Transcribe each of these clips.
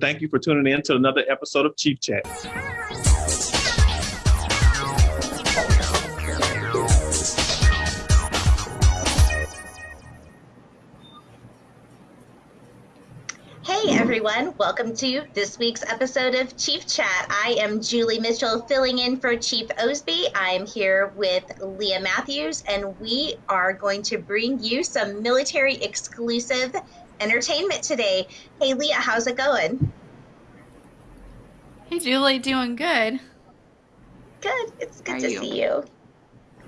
Thank you for tuning in to another episode of Chief Chat. Hey everyone, welcome to this week's episode of Chief Chat. I am Julie Mitchell filling in for Chief Osby. I am here with Leah Matthews, and we are going to bring you some military exclusive entertainment today. Hey Leah, how's it going? Hey Julie, doing good. Good. It's good How to you? see you.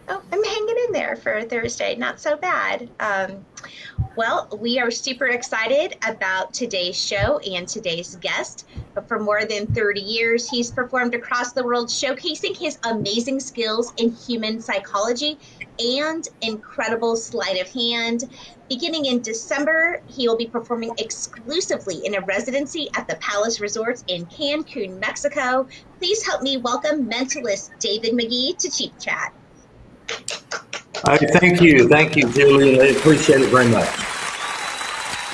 Oh, I'm hanging in there for Thursday. Not so bad. Um, well, we are super excited about today's show and today's guest. For more than 30 years, he's performed across the world, showcasing his amazing skills in human psychology and incredible sleight of hand. Beginning in December, he will be performing exclusively in a residency at the Palace Resorts in Cancun, Mexico. Please help me welcome mentalist David McGee to Chief Chat. All right, thank you. Thank you, Julie. I appreciate it very much.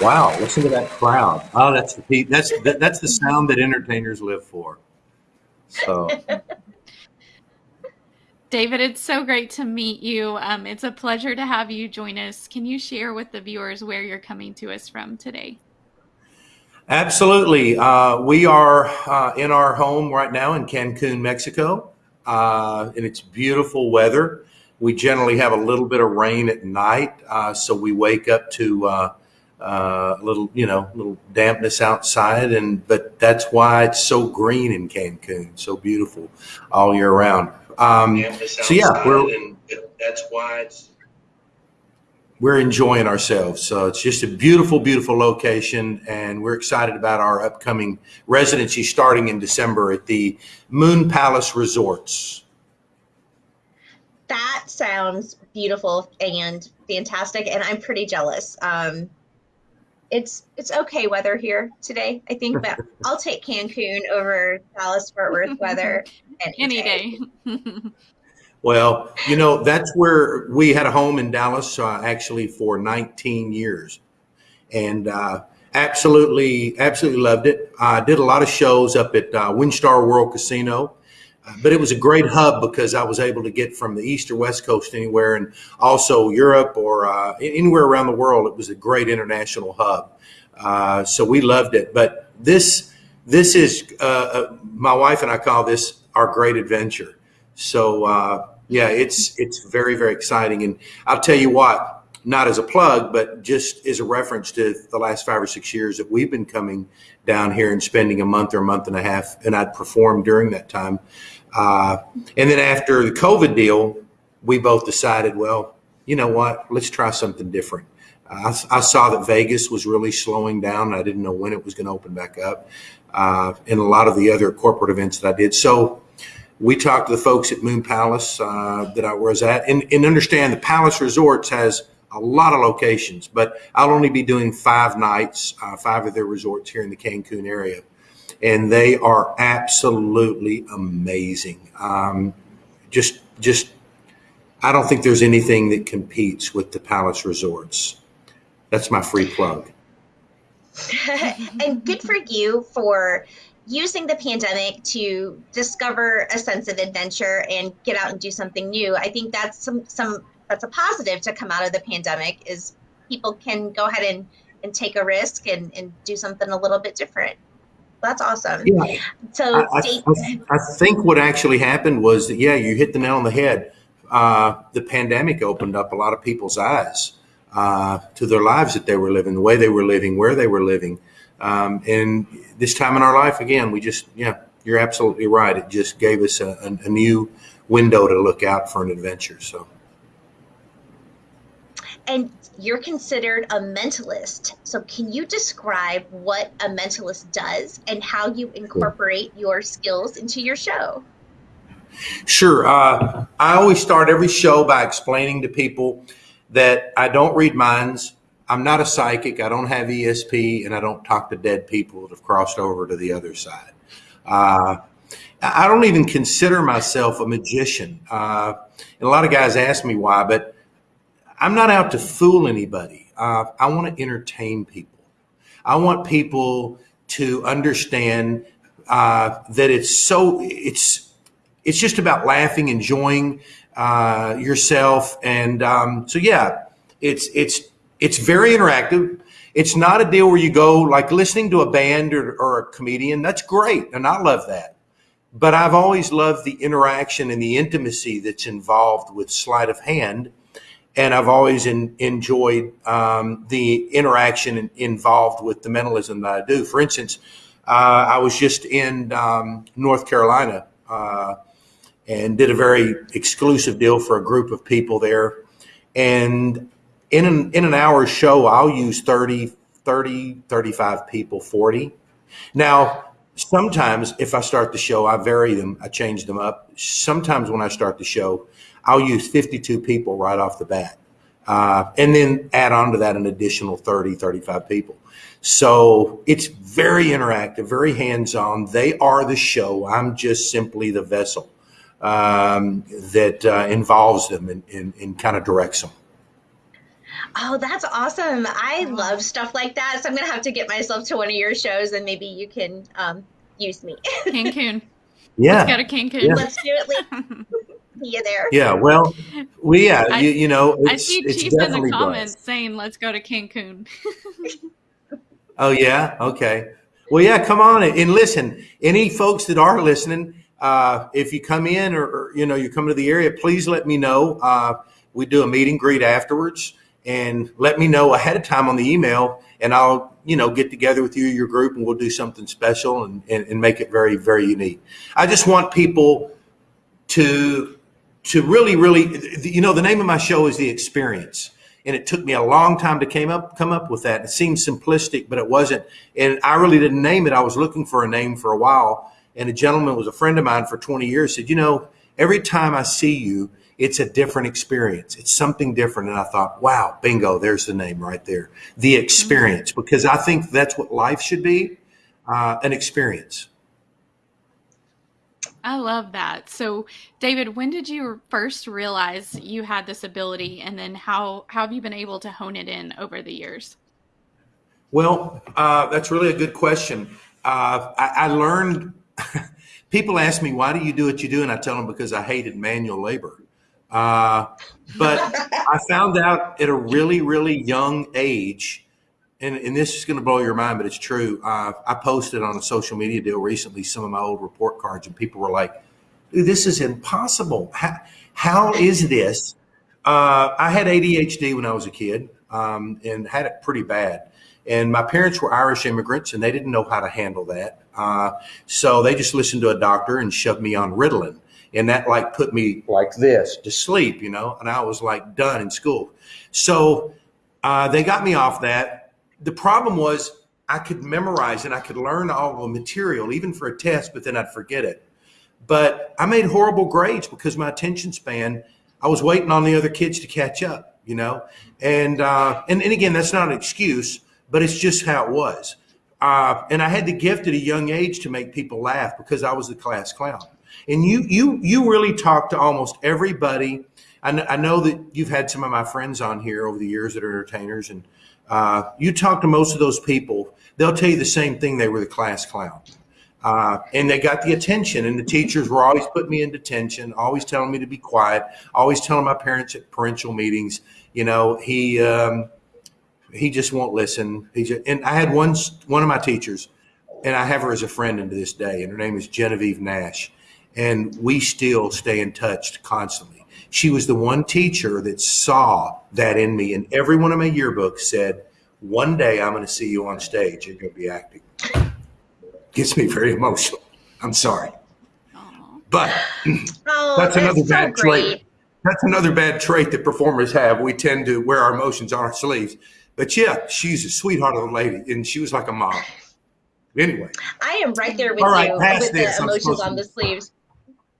Wow, listen to that crowd. Oh, that's the that's that, that's the sound that entertainers live for. So, David, it's so great to meet you. Um, it's a pleasure to have you join us. Can you share with the viewers where you're coming to us from today? absolutely, uh, we are uh, in our home right now in Cancun, Mexico, uh, and it's beautiful weather. We generally have a little bit of rain at night, uh, so we wake up to uh, uh, a little, you know, little dampness outside, and but that's why it's so green in Cancun, so beautiful all year round. Um, so yeah, we're that's why it's we're enjoying ourselves. So it's just a beautiful, beautiful location, and we're excited about our upcoming residency starting in December at the Moon Palace Resorts. That sounds beautiful and fantastic, and I'm pretty jealous. Um, it's it's okay weather here today, I think, but I'll take Cancun over Dallas Fort Worth weather Any day. Well, you know, that's where we had a home in Dallas uh, actually for 19 years and uh, absolutely, absolutely loved it. I did a lot of shows up at uh, WinStar World Casino, but it was a great hub because I was able to get from the East or West Coast anywhere and also Europe or uh, anywhere around the world. It was a great international hub. Uh, so we loved it. But this, this is, uh, uh, my wife and I call this our great adventure. So uh, yeah, it's it's very very exciting, and I'll tell you what, not as a plug, but just as a reference to the last five or six years that we've been coming down here and spending a month or a month and a half, and I'd performed during that time. Uh, and then after the COVID deal, we both decided, well, you know what, let's try something different. I, I saw that Vegas was really slowing down. I didn't know when it was going to open back up, uh, and a lot of the other corporate events that I did. So we talked to the folks at Moon Palace uh, that I was at, and, and understand the Palace Resorts has a lot of locations, but I'll only be doing five nights, uh, five of their resorts here in the Cancun area, and they are absolutely amazing. Um, just, just, I don't think there's anything that competes with the Palace Resorts. That's my free plug. and good for you for using the pandemic to discover a sense of adventure and get out and do something new. I think that's some some that's a positive to come out of the pandemic is people can go ahead and, and take a risk and, and do something a little bit different. That's awesome. Yeah. So I, I, I- think what actually happened was that, yeah, you hit the nail on the head. Uh, the pandemic opened up a lot of people's eyes uh, to their lives that they were living, the way they were living, where they were living. Um, and this time in our life, again, we just, yeah, you're absolutely right. It just gave us a, a, a new window to look out for an adventure. So, and you're considered a mentalist. So can you describe what a mentalist does and how you incorporate your skills into your show? Sure. Uh, I always start every show by explaining to people that I don't read minds. I'm not a psychic. I don't have ESP, and I don't talk to dead people that have crossed over to the other side. Uh, I don't even consider myself a magician. Uh, and a lot of guys ask me why, but I'm not out to fool anybody. Uh, I want to entertain people. I want people to understand uh, that it's so it's it's just about laughing, enjoying uh, yourself, and um, so yeah, it's it's it's very interactive. It's not a deal where you go like listening to a band or, or a comedian. That's great, and I love that. But I've always loved the interaction and the intimacy that's involved with sleight of hand and I've always in, enjoyed um, the interaction involved with the mentalism that I do. For instance, uh, I was just in um, North Carolina uh, and did a very exclusive deal for a group of people there. And in an, in an hour show, I'll use 30, 30, 35 people, 40. Now, sometimes if I start the show, I vary them, I change them up. Sometimes when I start the show, I'll use 52 people right off the bat. Uh, and then add on to that an additional 30, 35 people. So it's very interactive, very hands on. They are the show. I'm just simply the vessel um, that uh, involves them and, and, and kind of directs them. Oh, that's awesome. I love stuff like that. So I'm going to have to get myself to one of your shows and maybe you can um, use me. Cancun. Yeah. Let's go to Cancun. Yeah. Let's do it. See you there. Yeah, well, we yeah, I- you, you know, I see it's Chief in the comments blessed. saying, let's go to Cancun. Oh yeah, okay. Well, yeah, come on and listen. Any folks that are listening, uh, if you come in or, or you know you come to the area, please let me know. Uh, we do a meet and greet afterwards, and let me know ahead of time on the email, and I'll you know get together with you, your group, and we'll do something special and, and, and make it very very unique. I just want people to to really really you know the name of my show is the experience. And it took me a long time to came up come up with that. It seemed simplistic but it wasn't. And i really didn't name it. I was looking for a name for a while. And a gentleman was a friend of mine for 20 years said you know every time i see you it's a different experience. It's something different. And i thought wow bingo there's the name right there. The experience because i think that's what life should be uh, an experience I love that. So, David, when did you first realize you had this ability, and then how, how have you been able to hone it in over the years? Well, uh, that's really a good question. Uh, I, I learned, people ask me, why do you do what you do? And I tell them because I hated manual labor. Uh, but I found out at a really, really young age, and, and this is going to blow your mind, but it's true. Uh, I posted on a social media deal recently some of my old report cards, and people were like, dude, this is impossible. How, how is this? Uh, I had ADHD when I was a kid um, and had it pretty bad. And my parents were Irish immigrants and they didn't know how to handle that. Uh, so they just listened to a doctor and shoved me on Ritalin. And that like put me like this to sleep, you know, and I was like done in school. So uh, they got me off that. The problem was I could memorize and I could learn all the material, even for a test, but then I'd forget it. But I made horrible grades because my attention span, I was waiting on the other kids to catch up, you know? And, uh, and, and again, that's not an excuse, but it's just how it was. Uh, and I had the gift at a young age to make people laugh because I was the class clown. And you, you, you really talk to almost everybody. I, kn- I know that you've had some of my friends on here over the years that are entertainers, and uh, you talk to most of those people, they'll tell you the same thing. They were the class clown. Uh, and they got the attention, and the teachers were always putting me in detention, always telling me to be quiet, always telling my parents at parental meetings, you know, he um, he just won't listen. He just, and I had one one of my teachers, and I have her as a friend into this day, and her name is Genevieve Nash, and we still stay in touch constantly. She was the one teacher that saw that in me, and every one of my yearbooks said, "One day I'm going to see you on stage. You're going to be acting." Gets me very emotional. I'm sorry, but Oh, that's another so bad great. trait. That's another bad trait that performers have. We tend to wear our emotions on our sleeves. But yeah, she's a sweetheart of a lady, and she was like a mom. Anyway, I am right there with All right, you with the emotions on the sleeves.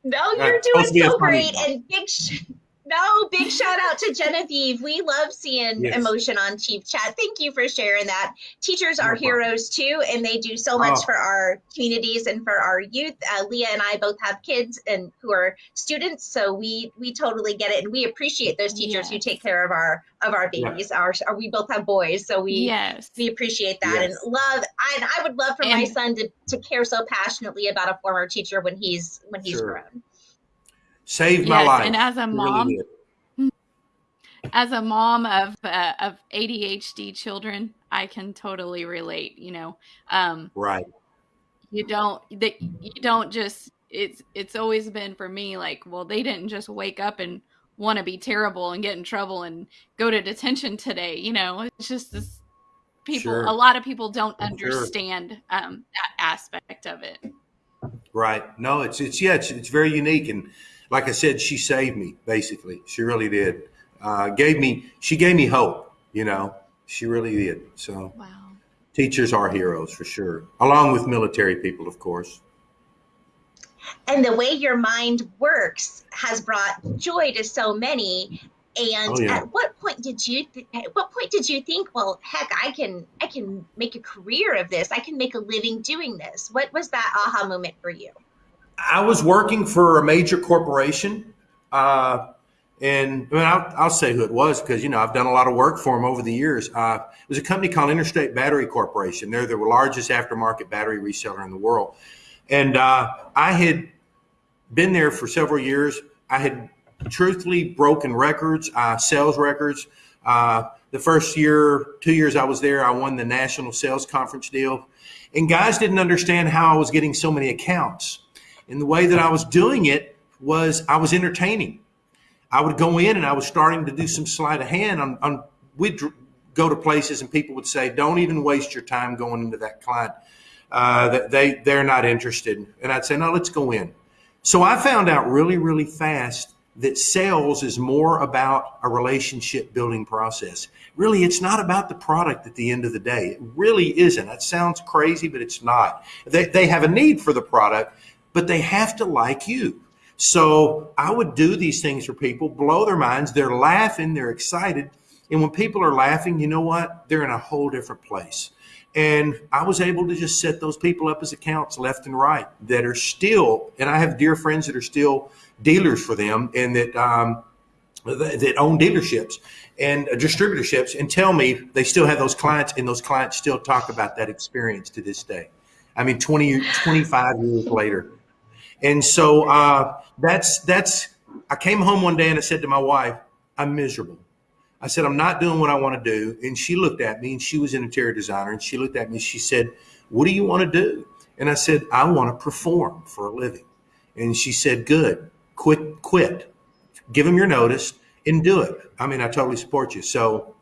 No, you're doing so great, and big, sh- No, big shout out to Genevieve. We love seeing Yes. emotion on Chief Chat. Thank you for sharing that. Teachers are No heroes too, and they do so much Oh. for our communities and for our youth. Uh, Leah and I both have kids and who are students, so we we totally get it, and we appreciate those teachers who take care of our of our Yeah. babies. Our, our we both have boys, so we yes. we appreciate that Yes. and love. And I would love for my son to, to care so passionately about a former teacher when he's when he's Sure. grown. Saved my Yes, life. and as a It really mom, as a mom of uh, of ADHD children, I can totally relate. You know, um, Right. you don't that you don't just it's it's always been for me like well they didn't just wake up and want to be terrible and get in trouble and go to detention today you know it's just this people Sure. a lot of people don't Sure. understand um that aspect of it Right. No, it's it's yeah, it's it's very unique, and like I said, she saved me. Basically, she really did. Uh, gave me she gave me hope. You know, she really did. So wow teachers are heroes for sure, along with military people, of course. and the way your mind works has brought joy to so many and Oh, yeah. at what point did you th- at what point did you think well heck i can i can make a career of this i can make a living doing this what was that aha moment for you I was working for a major corporation, uh, and I mean, I'll, I'll say who it was because you know I've done a lot of work for them over the years. Uh, it was a company called Interstate Battery Corporation. They're the largest aftermarket battery reseller in the world, and uh, I had been there for several years. I had truthfully broken records, uh, sales records. Uh, the first year, two years I was there, I won the national sales conference deal, and guys didn't understand how I was getting so many accounts. And the way that I was doing it was I was entertaining. I would go in and I was starting to do some sleight of hand on, on we'd go to places and people would say, don't even waste your time going into that client. Uh, they, they're not interested. And I'd say, no, let's go in. So I found out really, really fast that sales is more about a relationship building process. Really, it's not about the product at the end of the day. It really isn't. That sounds crazy, but it's not. They, they have a need for the product, but they have to like you. So I would do these things for people, blow their minds. They're laughing, they're excited. And when people are laughing, you know what? They're in a whole different place. And I was able to just set those people up as accounts left and right that are still, and I have dear friends that are still dealers for them and that, um, that own dealerships and distributorships and tell me they still have those clients and those clients still talk about that experience to this day. I mean, 20, 25 years later. And so uh, that's that's. I came home one day and I said to my wife, "I'm miserable." I said, "I'm not doing what I want to do." And she looked at me, and she was an interior designer, and she looked at me. and She said, "What do you want to do?" And I said, "I want to perform for a living." And she said, "Good. Quit. Quit. Give them your notice and do it." I mean, I totally support you. So,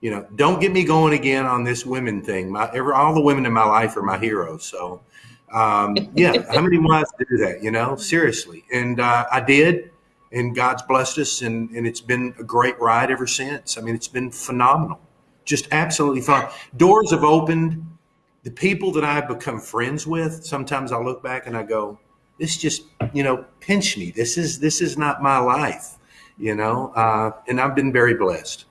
you know, don't get me going again on this women thing. My, every, all the women in my life are my heroes. So, um, yeah, how many to do that? You know, seriously. And uh, I did, and God's blessed us, and, and it's been a great ride ever since. I mean, it's been phenomenal, just absolutely fun. Doors have opened. The people that I've become friends with, sometimes I look back and I go, "This just, you know, pinch me. This is this is not my life." You know, uh, and I've been very blessed.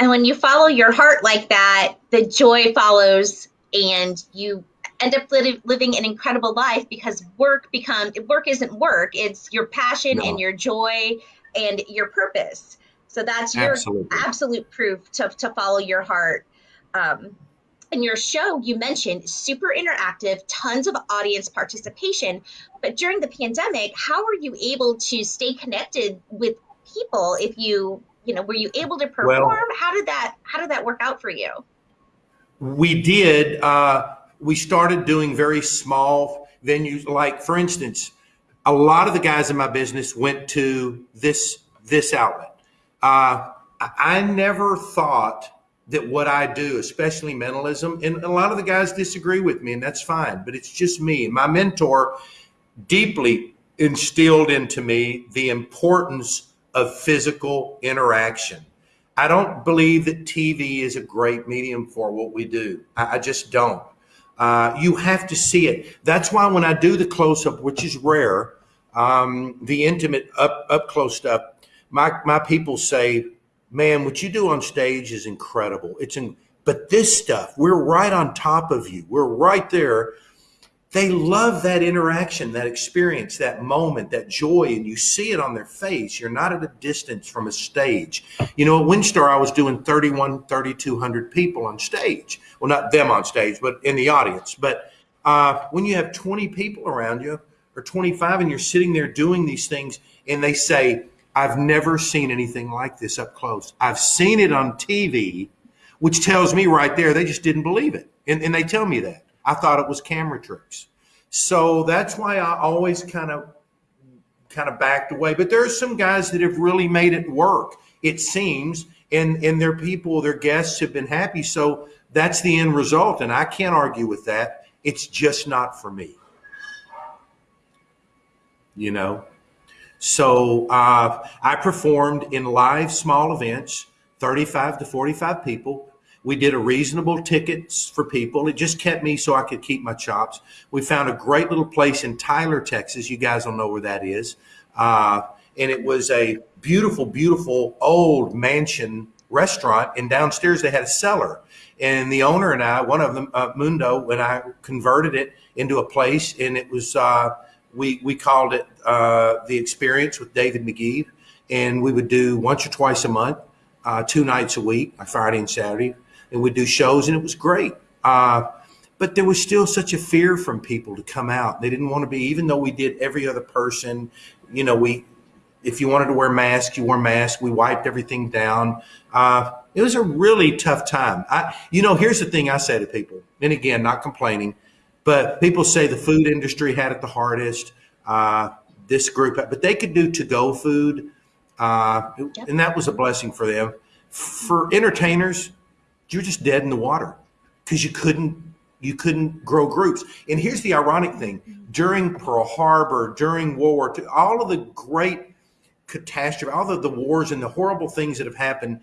and when you follow your heart like that the joy follows and you end up li- living an incredible life because work becomes work isn't work it's your passion No. and your joy and your purpose so that's your Absolutely. absolute proof to, to follow your heart um, and your show you mentioned super interactive tons of audience participation but during the pandemic how were you able to stay connected with people if you you know were you able to perform how did that how did that work out for you We did. Uh, we started doing very small venues. Like, for instance, a lot of the guys in my business went to this this outlet. Uh, I never thought that what I do, especially mentalism, and a lot of the guys disagree with me, and that's fine. But it's just me. My mentor deeply instilled into me the importance of physical interaction. I don't believe that TV is a great medium for what we do. I, I just don't. Uh, you have to see it. That's why when I do the close up, which is rare, um, the intimate, up up close stuff. My my people say, "Man, what you do on stage is incredible. It's in, but this stuff, we're right on top of you. We're right there." They love that interaction, that experience, that moment, that joy, and you see it on their face. You're not at a distance from a stage. You know, at WinStar, I was doing 31, 3,200 people on stage. Well, not them on stage, but in the audience. But uh, when you have 20 people around you or 25 and you're sitting there doing these things and they say, I've never seen anything like this up close. I've seen it on TV, which tells me right there they just didn't believe it. And, and they tell me that. I thought it was camera tricks. So that's why I always kind of kind of backed away. But there are some guys that have really made it work, it seems, and and their people, their guests have been happy. So that's the end result. And I can't argue with that. It's just not for me. You know? So uh, I performed in live small events, 35 to 45 people. We did a reasonable tickets for people. It just kept me so I could keep my chops. We found a great little place in Tyler, Texas. You guys don't know where that is. Uh, and it was a beautiful, beautiful old mansion restaurant. And downstairs they had a cellar. And the owner and I, one of them, uh, Mundo, when I converted it into a place, and it was uh, we we called it uh, the Experience with David McGee, and we would do once or twice a month, uh, two nights a week, Friday and Saturday, and we'd do shows, and it was great. Uh, but there was still such a fear from people to come out. They didn't want to be, even though we did every other person. You know, we if you wanted to wear masks, you wore masks. We wiped everything down. Uh, it was a really tough time. I, you know, here's the thing I say to people, and again, not complaining, but people say the food industry had it the hardest. Uh, this group, but they could do to-go food, uh, yep. and that was a blessing for them. For entertainers, you're just dead in the water because you couldn't you couldn't grow groups. And here's the ironic thing: during Pearl Harbor, during World War II, all of the great catastrophe, all of the wars and the horrible things that have happened,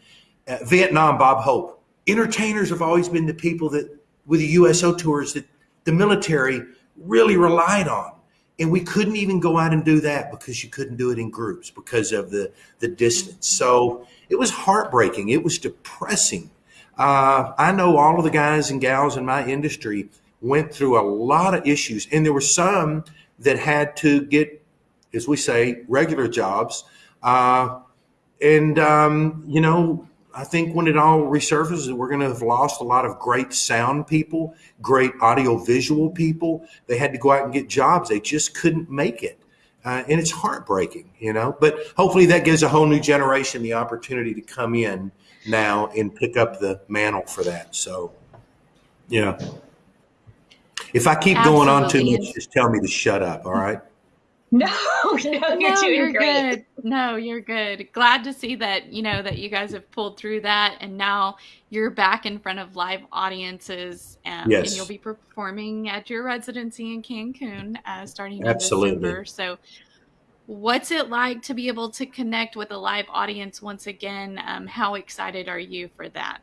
uh, Vietnam, Bob Hope. Entertainers have always been the people that, with the USO tours, that the military really relied on. And we couldn't even go out and do that because you couldn't do it in groups because of the, the distance. So it was heartbreaking. It was depressing. Uh, I know all of the guys and gals in my industry went through a lot of issues, and there were some that had to get, as we say, regular jobs. Uh, and, um, you know, I think when it all resurfaces, we're going to have lost a lot of great sound people, great audiovisual people. They had to go out and get jobs. They just couldn't make it. Uh, and it's heartbreaking, you know. But hopefully that gives a whole new generation the opportunity to come in now and pick up the mantle for that. So, yeah. If I keep Absolutely. going on too much, just tell me to shut up. All right. No, no, you're no, doing you're great. Good. No, you're good. Glad to see that, you know, that you guys have pulled through that and now you're back in front of live audiences and, yes. and you'll be performing at your residency in Cancun uh, starting Absolutely. in December. So what's it like to be able to connect with a live audience once again? Um, how excited are you for that?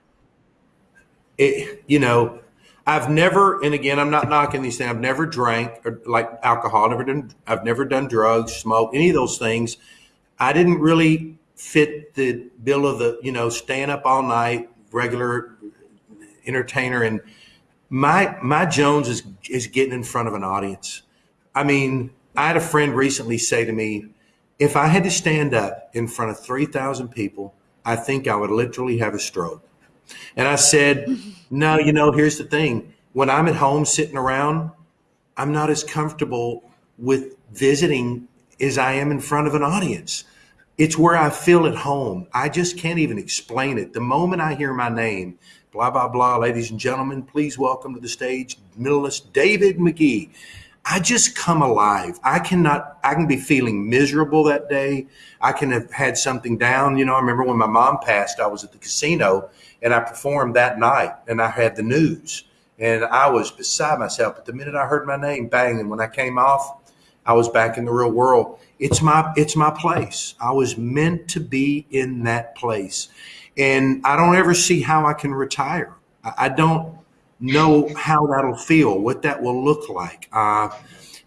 It, you know, I've never, and again, I'm not knocking these things. I've never drank or like alcohol. Never done. I've never done drugs, smoke, any of those things. I didn't really fit the bill of the, you know, staying up all night, regular entertainer, and my my Jones is is getting in front of an audience. I mean, I had a friend recently say to me, if I had to stand up in front of three thousand people, I think I would literally have a stroke. And I said, no, you know, here's the thing. When I'm at home sitting around, I'm not as comfortable with visiting as I am in front of an audience. It's where I feel at home. I just can't even explain it. The moment I hear my name, blah, blah, blah, ladies and gentlemen, please welcome to the stage, mentalist David McGee. I just come alive. I cannot, I can be feeling miserable that day. I can have had something down. You know, I remember when my mom passed, I was at the casino and I performed that night and I had the news and I was beside myself. But the minute I heard my name, bang, and when I came off, I was back in the real world. It's my, it's my place. I was meant to be in that place. And I don't ever see how I can retire. I don't, know how that'll feel, what that will look like. Uh,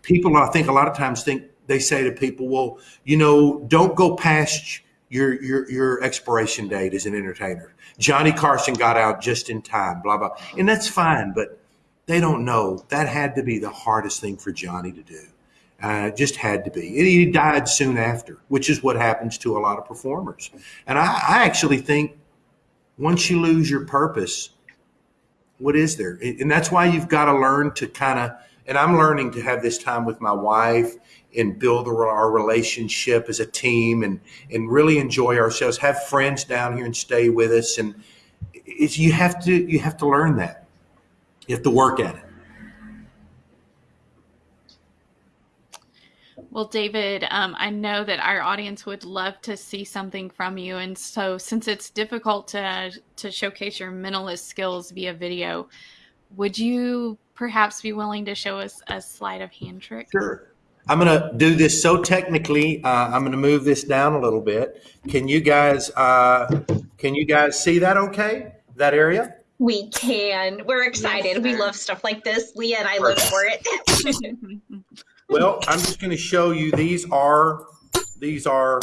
people, I think, a lot of times think they say to people, well, you know, don't go past your your your expiration date as an entertainer. Johnny Carson got out just in time, blah blah, and that's fine, but they don't know that had to be the hardest thing for Johnny to do. Uh, just had to be. He died soon after, which is what happens to a lot of performers. And I, I actually think once you lose your purpose, what is there? And that's why you've got to learn to kind of. And I'm learning to have this time with my wife and build our relationship as a team and and really enjoy ourselves have friends down here and stay with us and it's you have to you have to learn that you have to work at it Well, David, um, I know that our audience would love to see something from you, and so since it's difficult to to showcase your mentalist skills via video, would you perhaps be willing to show us a sleight of hand trick? Sure. I'm going to do this so technically. Uh, I'm going to move this down a little bit. Can you guys uh, can you guys see that? Okay, that area. We can. We're excited. Yes, we love stuff like this. Leah and I live for it. well, I'm just going to show you. These are these are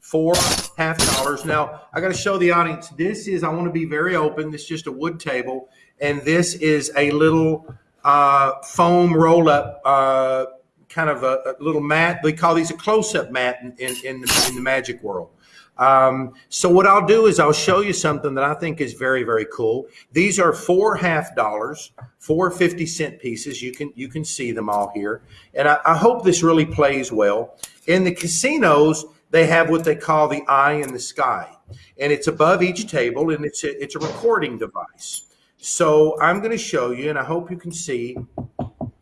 four half dollars. Now I got to show the audience. This is. I want to be very open. This is just a wood table, and this is a little uh, foam roll up. Uh, kind of a, a, little mat. They call these a close-up mat in, in, in, the, in the magic world. Um, so what I'll do is I'll show you something that I think is very, very cool. These are four half dollars, four 50 cent pieces. You can, you can see them all here. And I, I hope this really plays well. In the casinos, they have what they call the eye in the sky. And it's above each table and it's a, it's a recording device. So I'm going to show you, and I hope you can see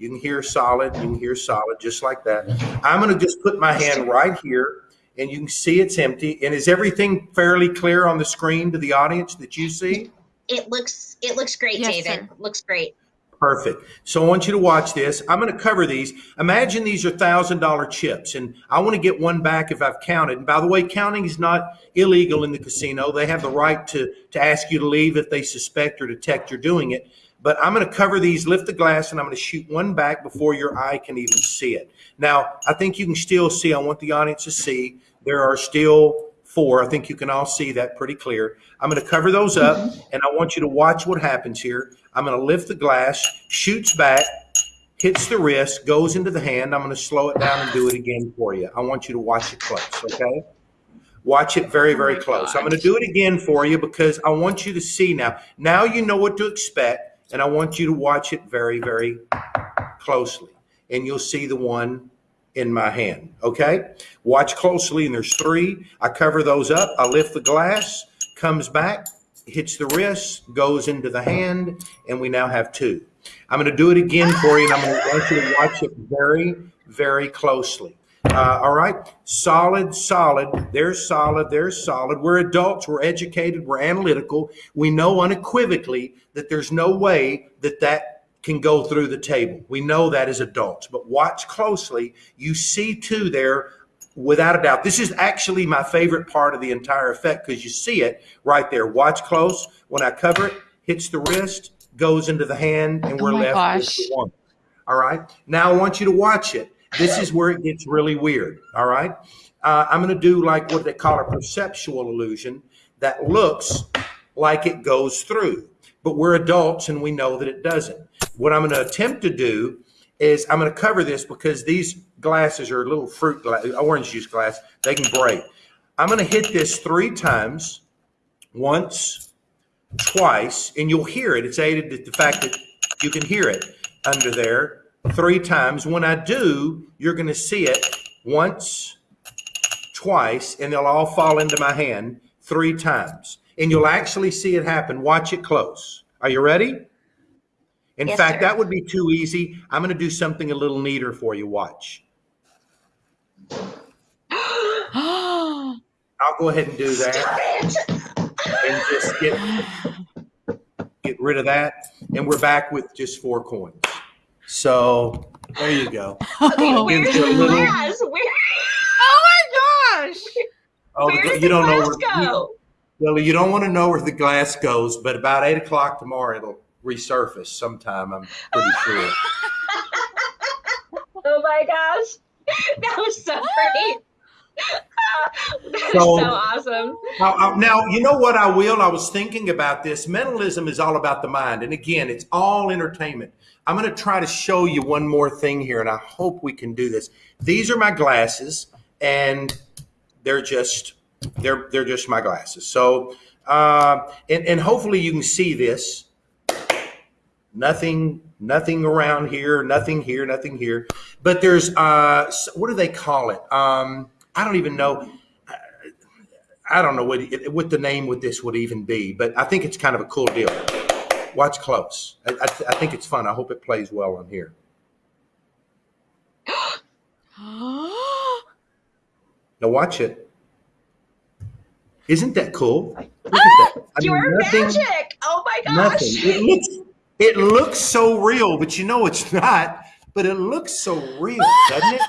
you can hear solid. You can hear solid just like that. I'm going to just put my hand right here and you can see it's empty. And is everything fairly clear on the screen to the audience that you see? It looks it looks great, yes, David. Sir. Looks great. Perfect. So I want you to watch this. I'm going to cover these. Imagine these are thousand dollar chips, and I want to get one back if I've counted. And by the way, counting is not illegal in the casino. They have the right to to ask you to leave if they suspect or detect you're doing it but I'm going to cover these, lift the glass, and I'm going to shoot one back before your eye can even see it. Now, I think you can still see, I want the audience to see, there are still four. I think you can all see that pretty clear. I'm going to cover those up, mm-hmm. and I want you to watch what happens here. I'm going to lift the glass, shoots back, hits the wrist, goes into the hand. I'm going to slow it down and do it again for you. I want you to watch it close, okay? Watch it very, very oh close. I'm going to do it again for you because I want you to see now. Now you know what to expect and I want you to watch it very, very closely. And you'll see the one in my hand. Okay? Watch closely, and there's three. I cover those up. I lift the glass, comes back, hits the wrist, goes into the hand, and we now have two. I'm going to do it again for you, and I'm going to want you to watch it very, very closely. Uh, all right, solid, solid. There's solid. There's solid. We're adults. We're educated. We're analytical. We know unequivocally that there's no way that that can go through the table. We know that as adults. But watch closely. You see two there without a doubt. This is actually my favorite part of the entire effect because you see it right there. Watch close. When I cover it, hits the wrist, goes into the hand, and we're oh left gosh. with the one. All right. Now I want you to watch it. This is where it gets really weird. All right. Uh, I'm going to do like what they call a perceptual illusion that looks like it goes through, but we're adults and we know that it doesn't. What I'm going to attempt to do is I'm going to cover this because these glasses are little fruit glass, orange juice glass. They can break. I'm going to hit this three times, once, twice, and you'll hear it. It's aided to the fact that you can hear it under there three times. When I do, you're going to see it once, twice, and they'll all fall into my hand three times. And you'll actually see it happen. Watch it close. Are you ready? In yes, fact, sir. that would be too easy. I'm going to do something a little neater for you. Watch. I'll go ahead and do that. And just get, get rid of that. And we're back with just four coins. So there you go. Okay, where did the glass? Where? Oh my gosh! Oh, where the, you don't know where. Go? well, you don't want to know where the glass goes, but about eight o'clock tomorrow it'll resurface sometime. I'm pretty sure. oh my gosh! that was so great. That's So- so awesome. Now, I- now, you know what I will? I was thinking about this. Mentalism is all about the mind. And again, it's all entertainment. I'm going to try to show you one more thing here, and I hope we can do this. These are my glasses, and they're just they're they're just my glasses. So, uh, and and hopefully you can see this. Nothing, nothing around here. Nothing here. Nothing here. But there's uh, what do they call it? Um, I don't even know. I don't know what what the name with this would even be, but I think it's kind of a cool deal. Watch close. I, I, I think it's fun. I hope it plays well on here. Now watch it. Isn't that cool? Look at that. I mean, You're nothing- magic. Oh my Nothing. gosh. Looks it looks so real, but you know it's not. But it looks so real, doesn't it?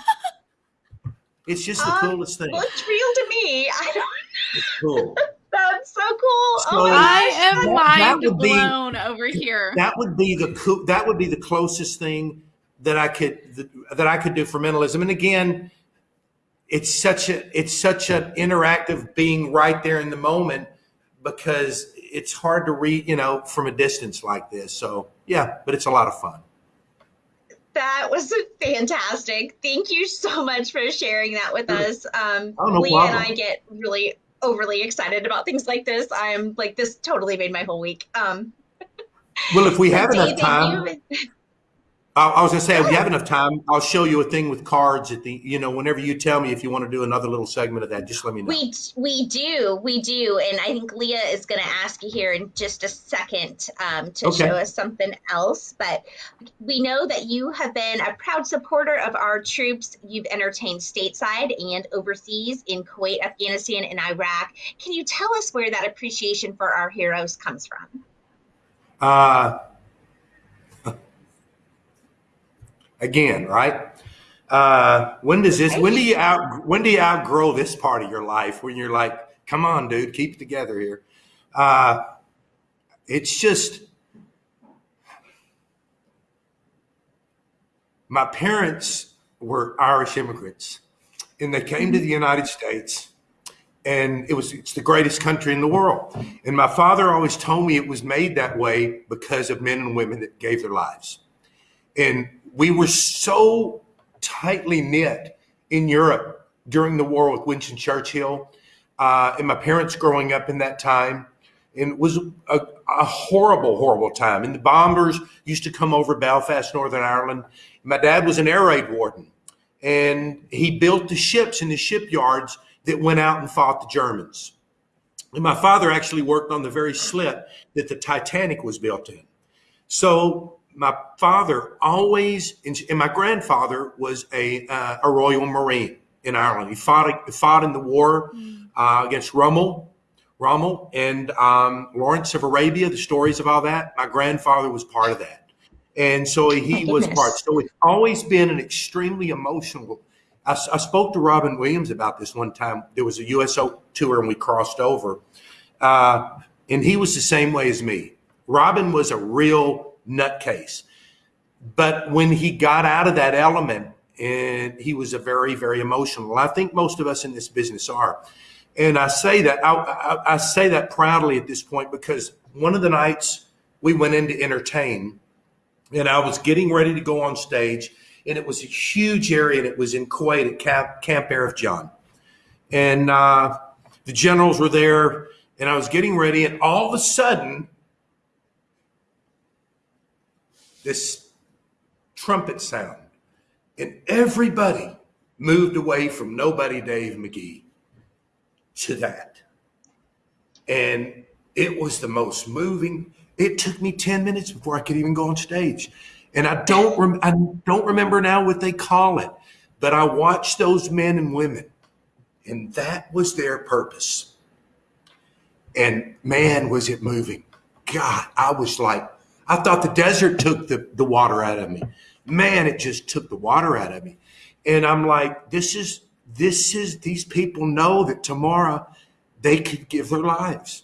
It's just the Um, coolest thing. Looks real to me. I don't. It's cool. That's so cool. oh So- my I am That- that mind would be- blown over here. That would be the coo- that would be the closest thing that I could that, that I could do for mentalism. And again, it's such a it's such an interactive being right there in the moment because it's hard to read, you know, from a distance like this. So yeah, but it's a lot of fun. That was fantastic. Thank you so much for sharing that with us. Um, Oh, no Leah and. I get really overly excited about things like this. I'm like, this totally made my whole week. Um, Well, if we have enough time, you- I, was gonna say if we have enough time, I'll show you a thing with cards at the you know whenever you tell me if you want to do another little segment of that, just let me know. We we do we do, and I think Leah is going to ask you here in just a second um, to Okay. show us something else. But we know that you have been a proud supporter of our troops. You've entertained stateside and overseas in Kuwait, Afghanistan, and Iraq. Can you tell us where that appreciation for our heroes comes from? Uh, again, right? Uh, when does this? When do you out? When do you outgrow this part of your life? When you're like, "Come on, dude, keep it together here." Uh, it's just my parents were Irish immigrants, and they came to the United States and it was it's the greatest country in the world. And my father always told me it was made that way because of men and women that gave their lives. And we were so tightly knit in Europe during the war with Winston Churchill, uh, and my parents growing up in that time. And it was a, a horrible, horrible time. And the bombers used to come over Belfast, Northern Ireland. My dad was an air raid warden, and he built the ships in the shipyards that went out and fought the Germans. And my father actually worked on the very slip that the Titanic was built in. So my father always, and my grandfather was a, uh, a Royal Marine in Ireland. He fought, he fought in the war uh, against Rommel, Rommel and um, Lawrence of Arabia, the stories of all that. My grandfather was part of that. And so he My was part. So it's always been an extremely emotional I, I spoke to Robin Williams about this one time. There was a USO tour and we crossed over. Uh, and he was the same way as me. Robin was a real nutcase. But when he got out of that element, and he was a very, very emotional. I think most of us in this business are. And I say that I, I, I say that proudly at this point because one of the nights we went in to entertain, and I was getting ready to go on stage, and it was a huge area, and it was in Kuwait at Camp, Camp Arifjan. And uh, the generals were there, and I was getting ready, and all of a sudden, this trumpet sound, and everybody moved away from nobody Dave McGee to that. And it was the most moving. It took me 10 minutes before I could even go on stage. And I don't rem- I don't remember now what they call it, but I watched those men and women and that was their purpose. And man, was it moving. God, I was like, I thought the desert took the, the water out of me. Man, it just took the water out of me. And I'm like, this is, this is, these people know that tomorrow they could give their lives.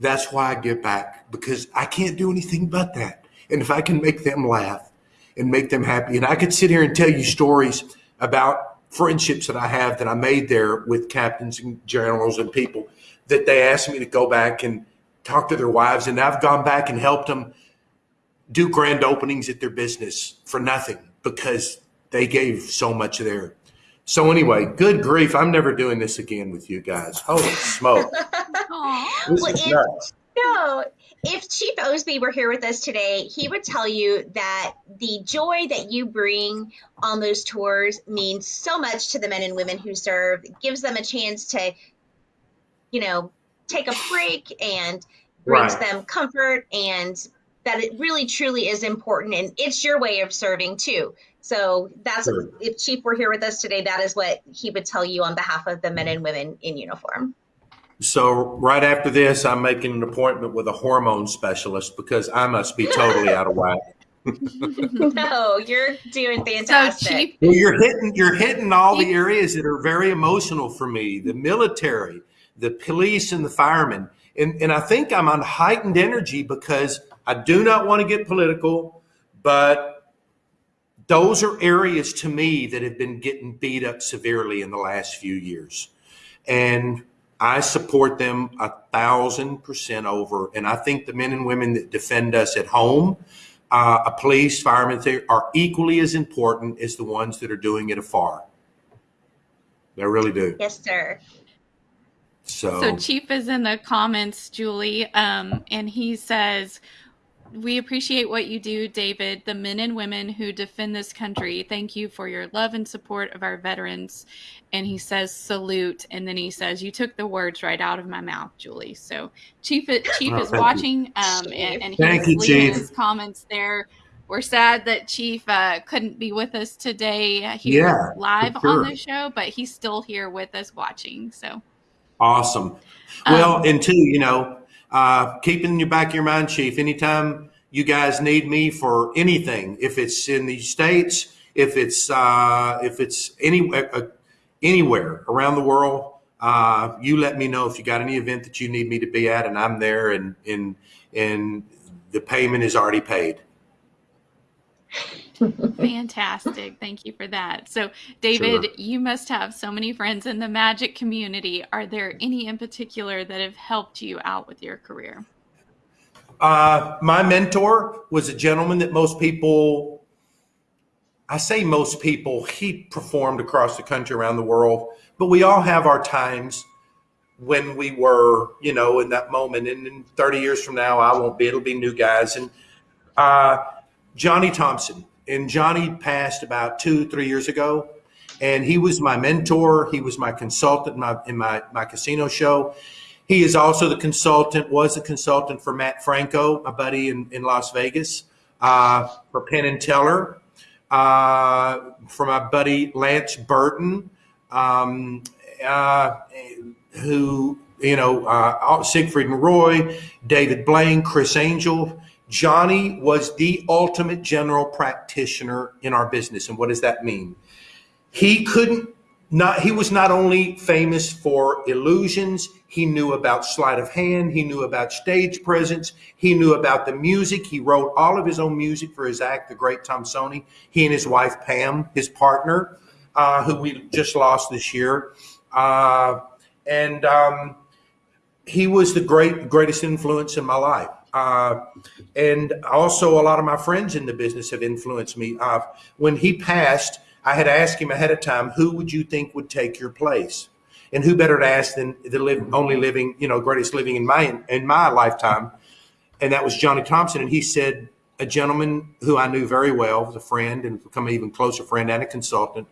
That's why I get back because I can't do anything but that. And if I can make them laugh and make them happy. And I could sit here and tell you stories about friendships that I have that I made there with captains and generals and people that they asked me to go back and talk to their wives. And I've gone back and helped them do grand openings at their business for nothing because they gave so much there. So anyway, good grief, I'm never doing this again with you guys. Holy smoke. This Well, is and- nuts. No, if Chief Osby were here with us today, he would tell you that the joy that you bring on those tours means so much to the men and women who serve. It gives them a chance to, you know, take a break and brings Right. them comfort and that it really truly is important and it's your way of serving too. So that's Sure. if Chief were here with us today, that is what he would tell you on behalf of the men and women in uniform. So right after this, I'm making an appointment with a hormone specialist because I must be totally out of whack. No, you're doing fantastic. Chief, Well, you're hitting you're hitting all the areas that are very emotional for me: the military, the police, and the firemen. And and I think I'm on heightened energy because I do not want to get political, but those are areas to me that have been getting beat up severely in the last few years, and I support them a thousand percent over. And I think the men and women that defend us at home uh, a police, firemen, they are equally as important as the ones that are doing it afar. They really do. Yes, sir. So, So Chief is in the comments, Julie, um, and he says, "We appreciate what you do, David. The men and women who defend this country. Thank you for your love and support of our veterans." And he says, "Salute," and then he says, "You took the words right out of my mouth, Julie." So Chief, Chief Oh, is watching, um, and, and Thank he's you, leaving Chief. his comments there. We're sad that Chief uh, couldn't be with us today here Yeah, live sure. on the show, but he's still here with us watching. So. Awesome. Um, Well, and two, you know, uh, keep it in your back of your mind, Chief. Anytime you guys need me for anything, if it's in the states, if it's uh, if it's any uh, anywhere around the world, uh, you let me know if you got any event that you need me to be at, and I'm there, and and and the payment is already paid. Fantastic. Thank you for that. So, David, Sure. you must have so many friends in the magic community. Are there any in particular that have helped you out with your career? Uh, my mentor was a gentleman that most people, I say most people, he performed across the country, around the world, but we all have our times when we were, you know, in that moment. And in 30 years from now, I won't be, it'll be new guys. And uh, Johnny Thompson. And Johnny passed about two, three years ago. And he was my mentor. He was my consultant in my, in my, my casino show. He is also the consultant, was a consultant for Mat Franco, my buddy in, in Las Vegas, uh, for Penn and Teller, uh, for my buddy Lance Burton, um, uh, who, you know, uh, Siegfried and Roy, David Blaine, Criss Angel. Johnny was the ultimate general practitioner in our business. And what does that mean? He couldn't not he was not only famous for illusions. He knew about sleight of hand. He knew about stage presence. He knew about the music. He wrote all of his own music for his act the great Tomsoni. He and his wife pam his partner uh, who we just lost this year. Uh, and um, he was the great greatest influence in my life uh, and also a lot of my friends in the business have influenced me uh, when he passed I had asked him ahead of time, who would you think would take your place? And who better to ask than the live, only living, you know, greatest living in my in my lifetime, and that was Johnny Thompson. And he said, a gentleman who I knew very well, was a friend and become an even closer friend and a consultant,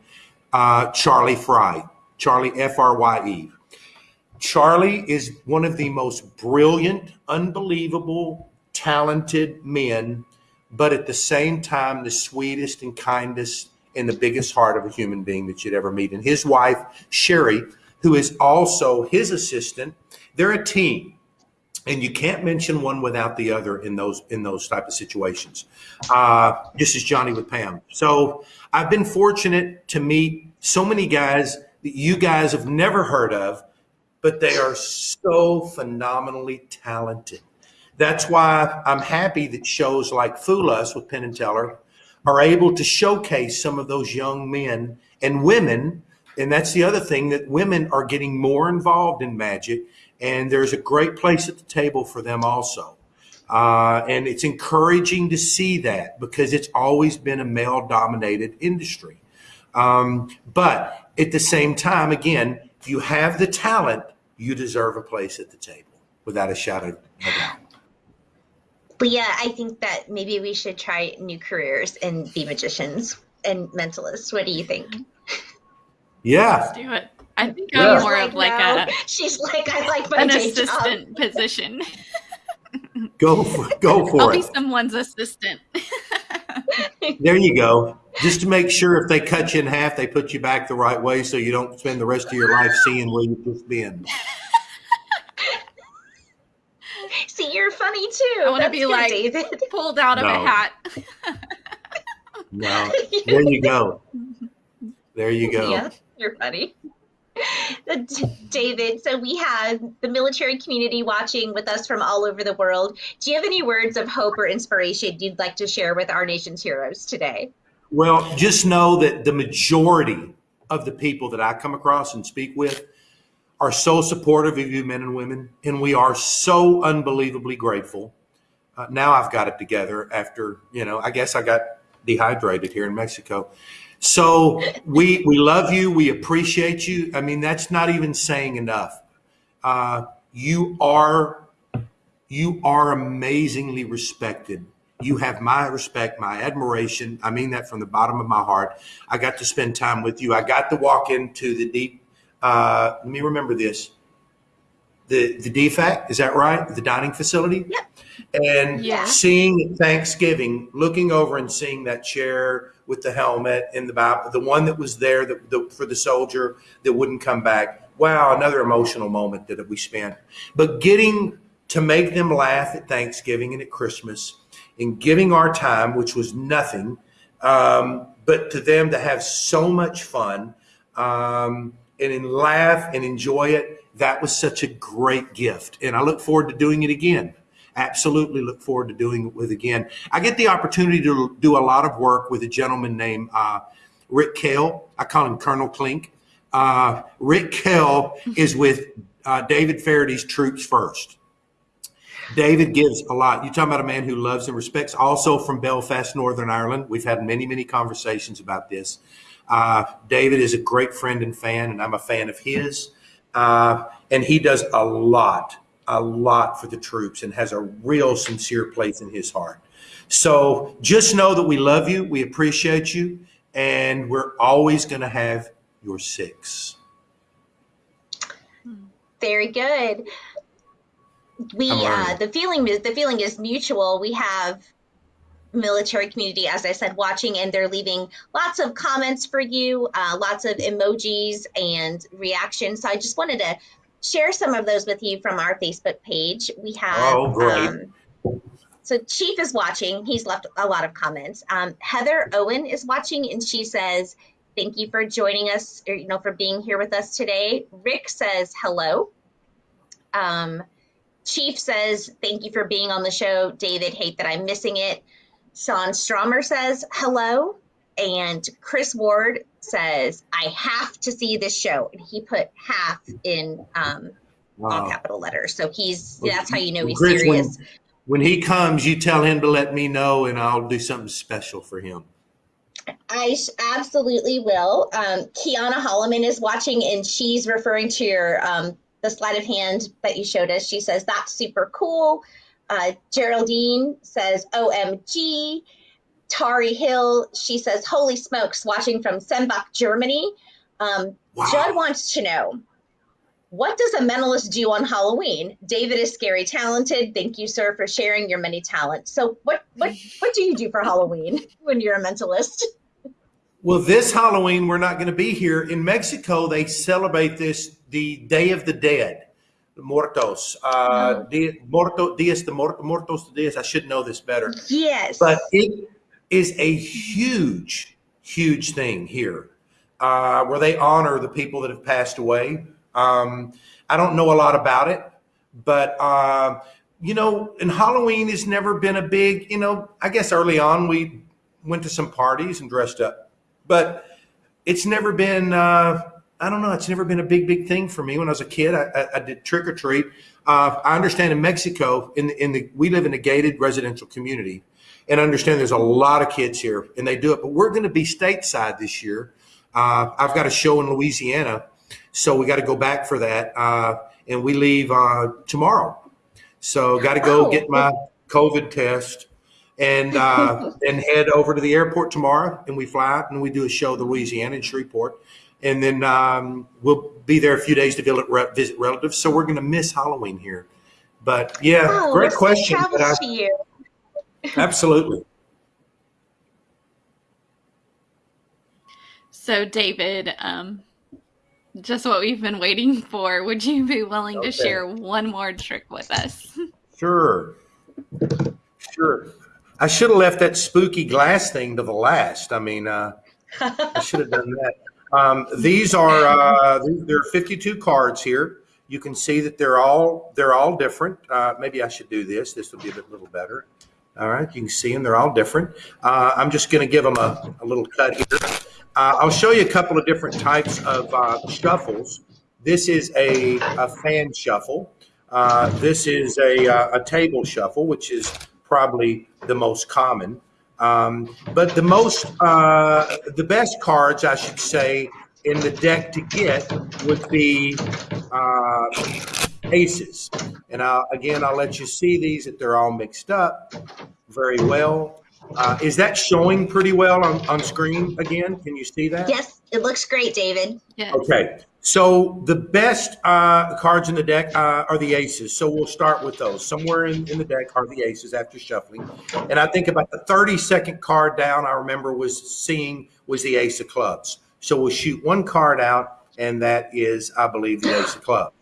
uh, Charlie Frye, Charlie F R Y E. Charlie is one of the most brilliant, unbelievable, talented men, but at the same time, the sweetest and kindest and the biggest heart of a human being that you'd ever meet. And his wife, Sherry, who is also his assistant, they're a team. And you can't mention one without the other in those in those type of situations. Uh, just as Johnny with Pam. So I've been fortunate to meet so many guys that you guys have never heard of, but they are so phenomenally talented. That's why I'm happy that shows like Fool Us with Penn and Teller are able to showcase some of those young men and women. And that's the other thing that women are getting more involved in magic. And there's a great place at the table for them also. Uh, and it's encouraging to see that because it's always been a male dominated industry. Um, but at the same time, again, if you have the talent, you deserve a place at the table without a shadow of a doubt. Leah, I think that maybe we should try new careers and be magicians and mentalists. What do you think? Mm-hmm. Yeah. Let's do it. I think Yeah. I'm more of like no. a She's like, I like my an day job. assistant position. Go for, go I'll for be someone's assistant. There you go. Just to make sure if they cut you in half, they put you back the right way so you don't spend the rest of your life seeing where you've just been. See, you're funny too. I wanna be good, like- David. Pulled out of a hat. No. There you go. There you go. Yeah, you're funny. David, so we have the military community watching with us from all over the world. Do you have any words of hope or inspiration you'd like to share with our nation's heroes today? Well, just know that the majority of the people that I come across and speak with are so supportive of you, men and women, and we are so unbelievably grateful. Uh, now I've got it together after, you know, I guess I got dehydrated here in Mexico. So we we love you, we appreciate you. I mean, that's not even saying enough. Uh, you are you are amazingly respected. You have my respect, my admiration. I mean that from the bottom of my heart. I got to spend time with you. I got to walk into the deep. Uh, let me remember this. The the DFAC is that right? The dining facility. Yep. And Yeah. seeing Thanksgiving, looking over and seeing that chair with the helmet and the Bible, the one that was there that, the, for the soldier that wouldn't come back. Wow, another emotional moment that we spent. But getting to make them laugh at Thanksgiving and at Christmas and giving our time, which was nothing, um, but to them to have so much fun um, and laugh and enjoy it, that was such a great gift. And I look forward to doing it again. Absolutely look forward to doing it with again. I get the opportunity to do a lot of work with a gentleman named uh, Rick Kell. I call him Colonel Klink. Uh, Rick Kell is with uh, David Feherty's Troops First. David gives a lot. You're talking about a man who loves and respects, also from Belfast, Northern Ireland. We've had many, many conversations about this. Uh, David is a great friend and fan, and I'm a fan of his. Uh, and he does a lot, a lot for the troops and has a real sincere place in his heart. So just know that we love you, we appreciate you, and we're always going to have your six. Very good. We uh, the feeling is the feeling is mutual. We have military community, as I said, watching, and they're leaving lots of comments for you, uh, lots of emojis and reactions. So I just wanted to share some of those with you from our Facebook page. We have. Oh, great. Um, so Chief is watching. He's left a lot of comments. Um, Heather Owen is watching, and she says, "Thank you for joining us, or you know, for being here with us today." Rick says, "Hello." Um, Chief says, "Thank you for being on the show, David. Hate that I'm missing it." Sean Stromer says, "Hello," and Chris Ward says, "I have to see this show," and he put "half" in um, all Uh, capital letters. So he's that's how you know he's Chris, serious. when he comes, you tell him to let me know, and I'll do something special for him. I absolutely will. Um, Kiana Holloman is watching, and she's referring to your um, the sleight of hand that you showed us. She says that's super cool. Uh, Geraldine says OMG. Tari Hill, she says, "Holy smokes!" Watching from Sembach, Germany. Um, Wow. Judd wants to know. What does a mentalist do on Halloween? David is scary talented. Thank you, sir, for sharing your many talents. So, what what what do you do for Halloween when you're a mentalist? Well, this Halloween, we're not going to be here. In Mexico, they celebrate this the Day of the Dead, the Muertos. Uh, Dia, Muerto, Dias de Muertos, Muertos de Dias. I should know this better. Yes. But it is a huge, huge thing here uh, where they honor the people that have passed away. Um, I don't know a lot about it, but, uh, you know, and Halloween has never been a big, you know, I guess early on we went to some parties and dressed up, but it's never been. Uh, I don't know. It's never been a big, big thing for me. When I was a kid, I, I, I did trick or treat. Uh, I understand in Mexico, in the, in the we live in a gated residential community, and understand there's a lot of kids here, and they do it. But we're going to be stateside this year. Uh, I've got a show in Louisiana, so we got to go back for that, uh, and we leave uh, tomorrow. So got to go Oh. get my COVID test and uh, and head over to the airport tomorrow. And we fly out and we do a show in Louisiana in Shreveport, and then um, we'll be there a few days to visit, re- visit relatives. So we're going to miss Halloween here. But yeah, Oh, great question. But I, you. Absolutely. So, David, um, just what we've been waiting for. Would you be willing Okay. to share one more trick with us? Sure. Sure. I should have left that spooky glass thing to the last. I mean, uh, I should have done that. Um, these are uh, there are 52 cards here. You can see that they're all they're all different. Uh, maybe I should do this. This will be a bit little better. All right, you can see them. They're all different. Uh, I'm just going to give them a, a little cut here. Uh, I'll show you a couple of different types of uh, shuffles. This is a, a fan shuffle. Uh, this is a, uh, a table shuffle, which is probably the most common. Um, but the most, uh, the best cards, I should say, in the deck to get would be aces. And I'll, again, I'll let you see these that they're all mixed up very well. Uh, is that showing pretty well on, on screen again? Can you see that? Yes, it looks great, David. Yes. Okay, so the best uh, cards in the deck uh, are the aces. So we'll start with those. Somewhere in, in the deck are the aces after shuffling. And I think about the 30 second card down, I remember was seeing was the ace of clubs. So we'll shoot one card out, and that is, I believe, the ace of clubs.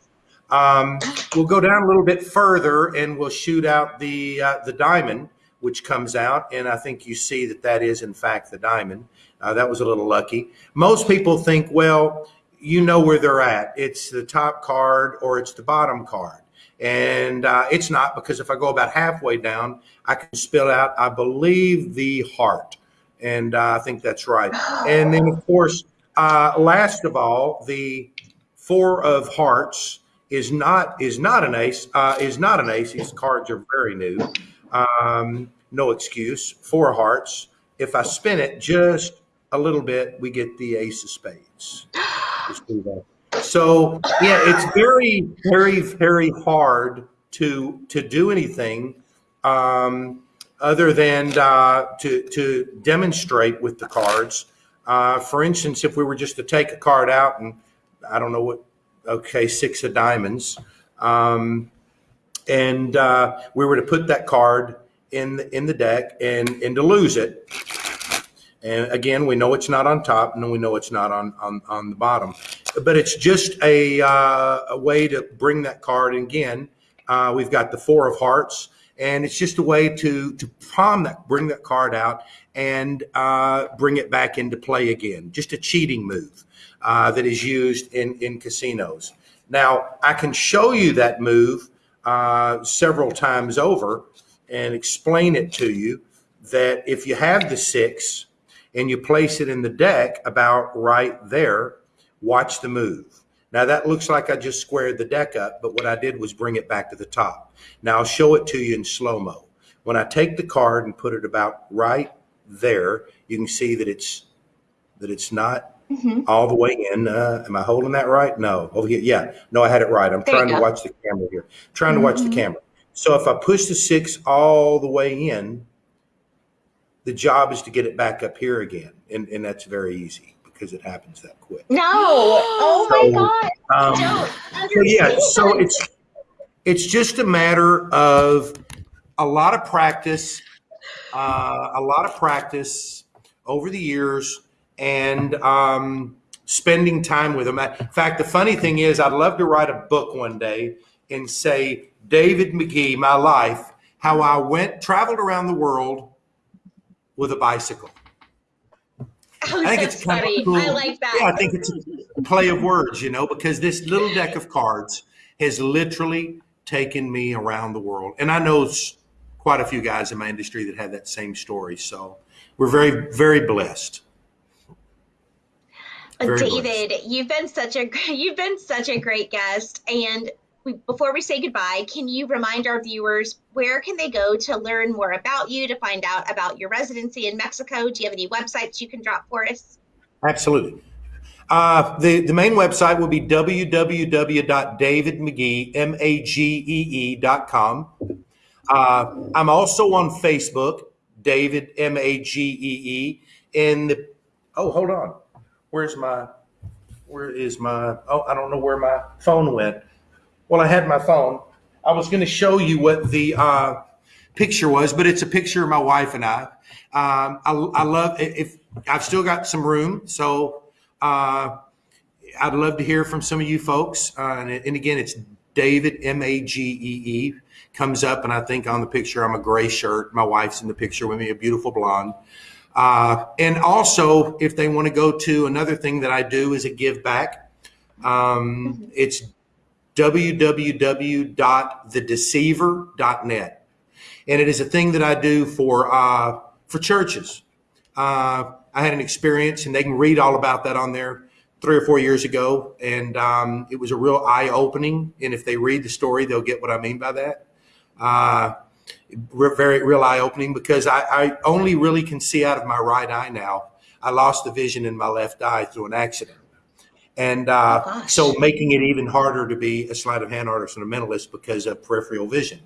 Um, we'll go down a little bit further, and we'll shoot out the uh, the diamond, which comes out, and I think you see that that is in fact the diamond. Uh, that was a little lucky. Most people think, well, you know where they're at. It's the top card or it's the bottom card. And uh, it's not because if I go about halfway down, I can spill out, I believe, the heart. And uh, I think that's right. And then, of course, uh, last of all, the four of hearts is not is not an ace. Uh, is not an ace. These cards are very new. Um, no excuse. Four hearts. If I spin it just a little bit, we get the ace of spades. So yeah, it's very, very, very hard to to do anything um, other than uh, to to demonstrate with the cards. Uh, for instance, if we were just to take a card out and I don't know what, okay, six of diamonds, um, and uh, we were to put that card in the, in the deck and and to lose it, and again, we know it's not on top, and we know it's not on on, on the bottom. But it's just a uh, a way to bring that card. And again, uh, we've got the four of hearts, and it's just a way to to palm that, bring that card out, and uh, bring it back into play again. Just a cheating move uh, that is used in in casinos. Now, I can show you that move uh, several times over and explain it to you that if you have the six and you place it in the deck about right there, watch the move. Now that looks like I just squared the deck up, but what I did was bring it back to the top. Now I'll show it to you in slow mo. When I take the card and put it about right there, you can see that it's that it's not Mhm. all the way in. Uh, am I holding that right? No. Over here, yeah. No, I had it right. I'm There trying to watch the camera here. Trying to watch the Mhm. camera. So if I push the six all the way in, the job is to get it back up here again, and and that's very easy because it happens that quick. No. Oh my God. Um, Don't so yeah, so it's it's just a matter of a lot of practice, uh, a lot of practice over the years, and um, spending time with them. In fact, the funny thing is, I'd love to write a book one day and say David Magee, my life, how I went traveled around the world with a bicycle. Oh, I think it's kind funny. of cool. I like that. Yeah, I think it's a play of words, you know, because this little deck of cards has literally taken me around the world, and I know quite a few guys in my industry that have that same story. So, we're very, very blessed. Very David, you've been such a you've been such a great guest. And we, before we say goodbye, can you remind our viewers where can they go to learn more about you, to find out about your residency in Mexico? Do you have any websites you can drop for us? Absolutely. Uh, the, the main website will be www.davidmagee.com. Uh, I'm also on Facebook, David M A G E E. In the oh, hold on, where's my where is my oh I don't know where my phone went. Well, I had my phone. I was going to show you what the uh, picture was, but it's a picture of my wife and I. Um, I, I love if I've still got some room, so uh, I'd love to hear from some of you folks. Uh, and, and again, it's David M A G E E comes up, and I think on the picture I'm a gray shirt. My wife's in the picture with me, a beautiful blonde. Uh, and also, if they want to go to another thing that I do is a give back. Um, it's www.thedeceiver.net, and it is a thing that I do for uh, for churches. Uh, I had an experience, and they can read all about that on there three or four years ago, and um, it was a real eye opening. And if they read the story, they'll get what I mean by that. Very real eye opening because I, I, only really can see out of my right eye now. I lost the vision in my left eye through an accident. And uh, oh, so making it even harder to be a sleight of hand artist and a mentalist because of peripheral vision.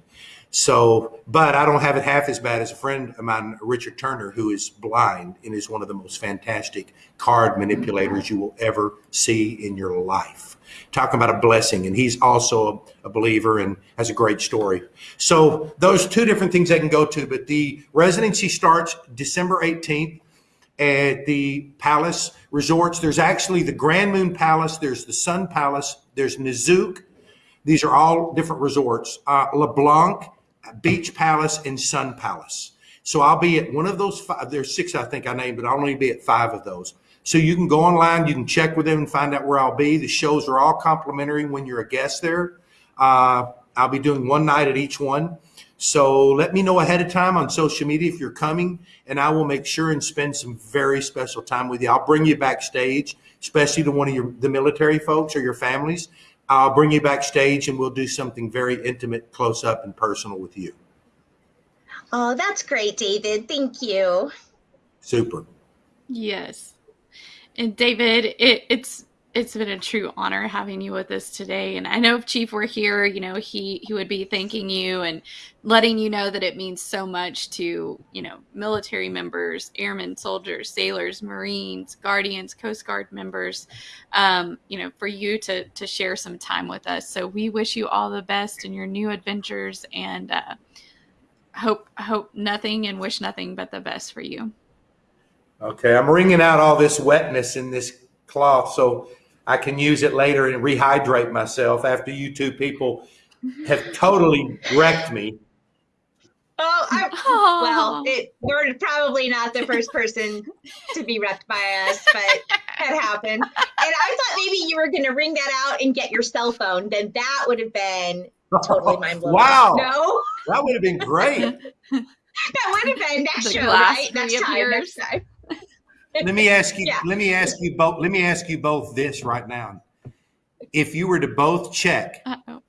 So, but I don't have it half as bad as a friend of mine, Richard Turner, who is blind and is one of the most fantastic card manipulators you will ever see in your life. Talking about a blessing, and he's also a, a believer and has a great story. So, those two different things they can go to, but the residency starts December 18th at the Palace Resorts. There's actually the Grand Moon Palace, there's the Sun Palace, there's Nizuc. These are all different resorts. Uh, LeBlanc Beach Palace, and Sun Palace. So I'll be at one of those five. There's six, I think I named, but I'll only be at five of those. So you can go online, you can check with them and find out where I'll be. The shows are all complimentary when you're a guest there. Uh, I'll be doing one night at each one. So let me know ahead of time on social media if you're coming, and I will make sure and spend some very special time with you. I'll bring you backstage, especially to one of your the military folks or your families, I'll bring you backstage and we'll do something very intimate, close up, and personal with you. Oh, that's great, David. Thank you. Super. Yes. And David, it, it's it's been a true honor having you with us today. And I know if Chief were here, you know, he he would be thanking you and letting you know that it means so much to, you know, military members, airmen, soldiers, sailors, Marines, Guardians, Coast Guard members, um, you know, for you to to share some time with us. So we wish you all the best in your new adventures and uh, hope hope nothing and wish nothing but the best for you. Okay, I'm wringing out all this wetness in this cloth. So I can use it later and rehydrate myself after you two people have totally wrecked me. Oh, I, well, it, you're probably not the first person to be wrecked by us, but that happened. And I thought maybe you were going to ring that out and get your cell phone. Then that would have been totally mind blowing. Wow. No, that would have been great. that would have been next show, right? Next time, next time let me ask you. Yeah. Let me ask you both. Let me ask you both this right now. If you were to both check Uh-oh.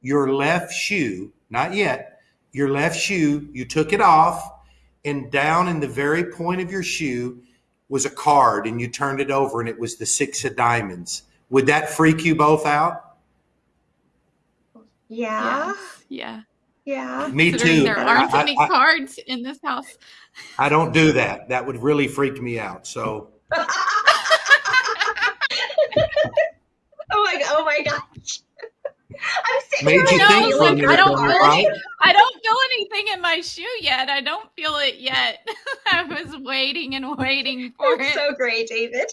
your left shoe, not yet, your left shoe, you took it off, and down in the very point of your shoe was a card, and you turned it over, and it was the six of diamonds. Would that freak you both out? Yeah. Yeah. Yeah. Me too. There aren't I, any I, cards in this house. I don't do that. That would really freak me out. So. oh my! Oh my gosh! I'm sitting Made you think oh, for a. I don't, feel any, I don't feel anything in my shoe yet. I don't feel it yet. I was waiting and waiting for That's it. So great, David.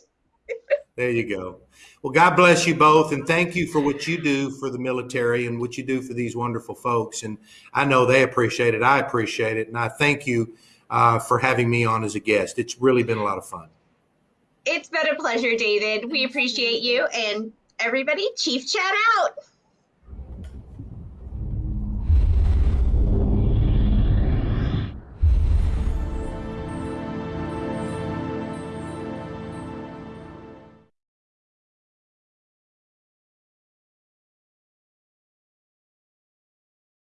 there you go. Well, God bless you both, and thank you for what you do for the military and what you do for these wonderful folks. And I know they appreciate it. I appreciate it, and I thank you uh, for having me on as a guest. It's really been a lot of fun. It's been a pleasure, David. We appreciate you, and everybody, Chief Chat out.